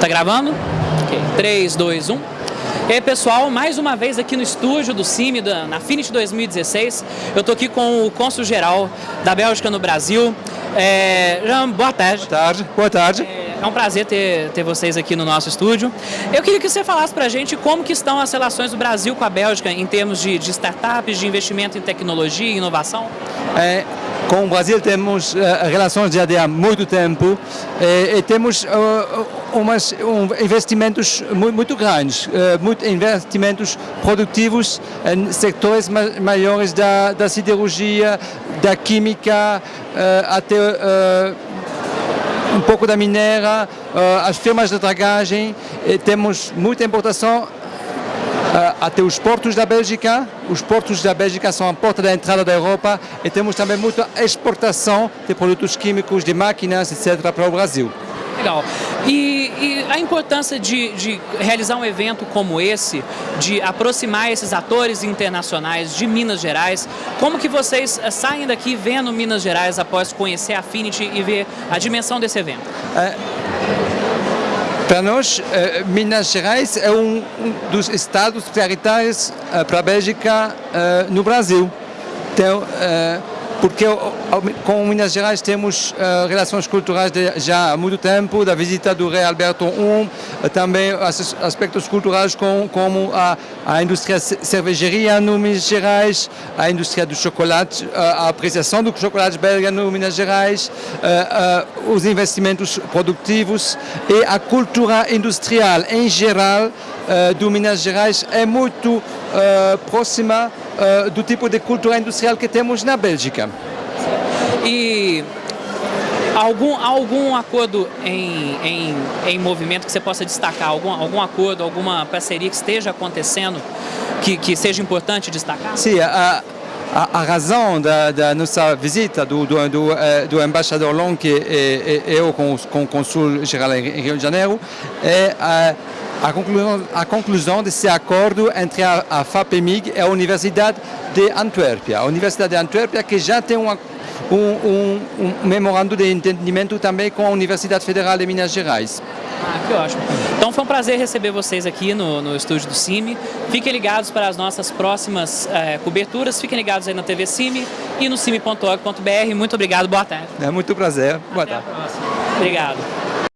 Tá gravando? Ok, 3, 2, 1. E aí pessoal, mais uma vez aqui no estúdio do CIMI, da, na Finish 2016, eu tô aqui com o cônsul geral da Bélgica no Brasil. É, Jean, boa tarde. Boa tarde. Boa tarde. É, é um prazer ter, ter vocês aqui no nosso estúdio. Eu queria que você falasse para a gente como que estão as relações do Brasil com a Bélgica em termos de, de startups, de investimento em tecnologia e inovação. É, com o Brasil temos uh, relações já de há muito tempo e, e temos uh, umas, um, investimentos muito, muito grandes, uh, muito investimentos produtivos em setores ma maiores da, da siderurgia, da química, até um pouco da minera, as firmas de dragagem, temos muita importação até os portos da Bélgica. Os portos da Bélgica são a porta da entrada da Europa e temos também muita exportação de produtos químicos, de máquinas, etc. para o Brasil. Legal. E, e a importância de, de, realizar um evento como esse, de aproximar esses atores internacionais de Minas Gerais, como que vocês eh, saem daqui vendo Minas Gerais após conhecer a Affinity e ver a dimensão desse evento? É para nós, eh, Minas Gerais é um, dos estados prioritários eh, para a Bélgica eh, no Brasil. Então, porque com Minas Gerais temos uh, relações culturais de, já há muito tempo, da visita do rei Alberto I, também aspectos culturais com, como a, a indústria cervejaria no Minas Gerais, a indústria do chocolate, a apreciação do chocolate belga no Minas Gerais, uh, uh, os investimentos produtivos e a cultura industrial em geral do Minas Gerais é muito próxima uh, do tipo de cultura industrial que temos na Bélgica. E algum, algum acordo em, em, em movimento que você possa destacar? Algum, algum acordo, alguma parceria que esteja acontecendo que, que seja importante destacar? Sim, a, a, a razão da, da, nossa visita do, do, do, uh, do embaixador Long e, e, e eu com, com o consul geral em Rio de Janeiro é uh, a conclusão, a conclusão desse acordo entre a, a FAPEMIG e a Universidade de Antuérpia. A Universidade de Antuérpia que já tem uma, um, um, um, memorando de entendimento também com a Universidade Federal de Minas Gerais. Ah, que ótimo. Então foi um prazer receber vocês aqui no, no estúdio do CIMI. Fiquem ligados para as nossas próximas é, coberturas. Fiquem ligados aí na TV CIMI e no cime.org.br. Muito obrigado, boa tarde. É muito prazer. Boa Até tarde. Obrigado.